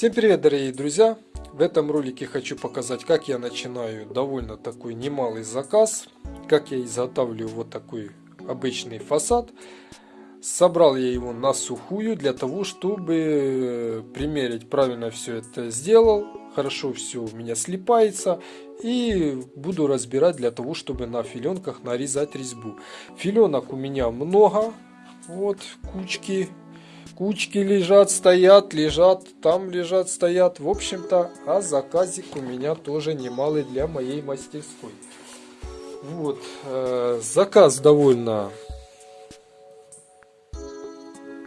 Всем привет, дорогие друзья! В этом ролике хочу показать, как я начинаю довольно такой немалый заказ, как я изготавливаю вот такой обычный фасад. Собрал я его на сухую для того, чтобы примерить правильно все это сделал. Хорошо все у меня слипается. И буду разбирать для того, чтобы на филенках нарезать резьбу. Филенок у меня много. Вот кучки кучки лежат, стоят, лежат, там лежат, стоят. В общем-то, а заказик у меня тоже немалый для моей мастерской. Вот, э, заказ довольно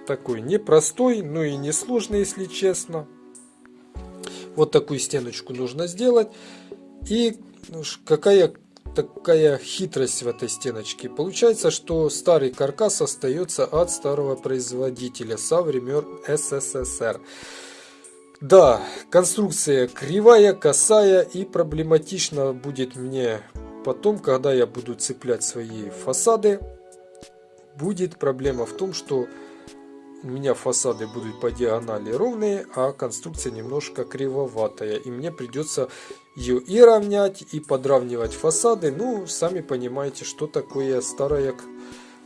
такой непростой, но и несложный, если честно. Вот такую стеночку нужно сделать. И ну, какая такая хитрость в этой стеночке. Получается, что старый каркас остается от старого производителя со времен СССР. Да, конструкция кривая, косая и проблематично будет мне потом, когда я буду цеплять свои фасады. Будет проблема в том, что у меня фасады будут по диагонали ровные, а конструкция немножко кривоватая. И мне придется и равнять, и подравнивать фасады. Ну, сами понимаете, что такое старое,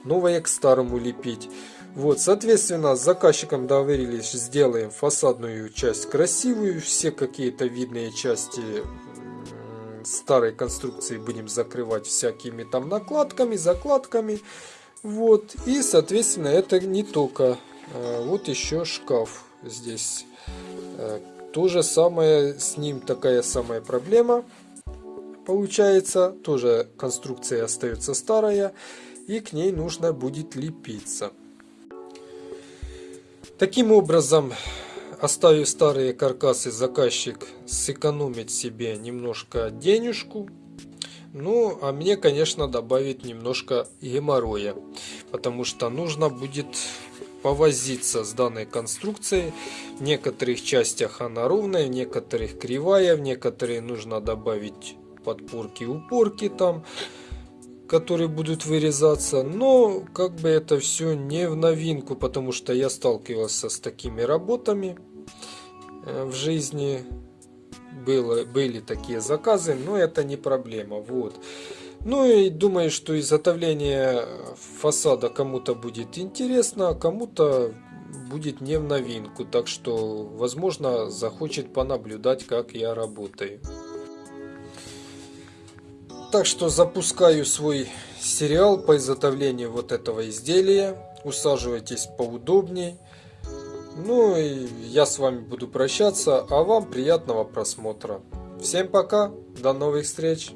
новое к старому лепить. Вот, соответственно, с заказчиком договорились, сделаем фасадную часть красивую. Все какие-то видные части старой конструкции будем закрывать всякими там накладками, закладками. Вот, и, соответственно, это не только Э, вот еще шкаф здесь. То же самое, с ним такая самая проблема получается. Тоже конструкция остается старая. И к ней нужно будет лепиться. Таким образом, оставив старые каркасы, заказчик сэкономит себе немножко денежку. Ну, а мне, конечно, добавить немножко геморроя. Потому что нужно будет повозиться с данной конструкцией. В некоторых частях она ровная, в некоторых кривая, в некоторые нужно добавить подпорки упорки там, которые будут вырезаться. Но как бы это все не в новинку, потому что я сталкивался с такими работами э, в жизни. Было, были такие заказы, но это не проблема. Вот. Ну и думаю, что изготовление фасада кому-то будет интересно, а кому-то будет не в новинку. Так что, возможно, захочет понаблюдать, как я работаю. Так что запускаю свой сериал по изготовлению вот этого изделия. Усаживайтесь поудобней. Ну и я с вами буду прощаться, а вам приятного просмотра. Всем пока, до новых встреч!